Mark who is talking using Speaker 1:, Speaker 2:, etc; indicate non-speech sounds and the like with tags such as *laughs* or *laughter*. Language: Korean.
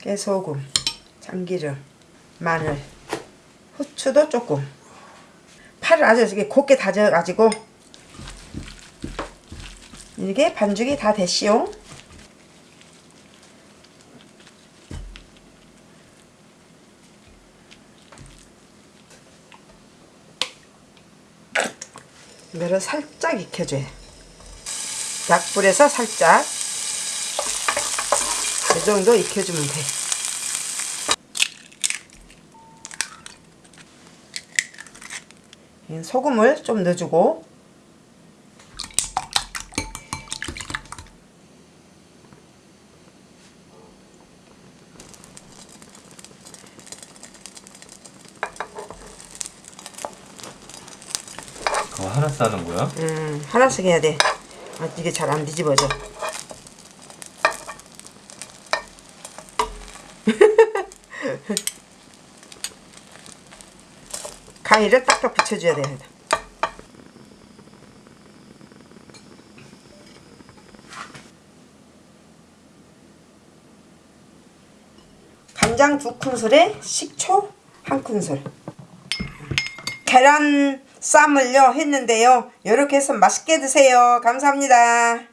Speaker 1: 깨소금, 참기름, 마늘, 후추도 조금. 파를 아주 이렇게 곱게 다져가지고 이게 반죽이 다 됐시오. 이거를 살짝 익혀줘요. 약불에서 살짝 이 정도 익혀주면 돼. 이 소금을 좀 넣어주고
Speaker 2: 그거 하나 싸는 거야?
Speaker 1: 음, 하나씩 해야 돼. 아, 이게 잘 안 뒤집어져. *laughs* 가위를 딱딱 붙여줘야 돼. 간장 두 큰술에 식초 한 큰술. 계란 쌈을요 했는데요. 이렇게 해서 맛있게 드세요. 감사합니다.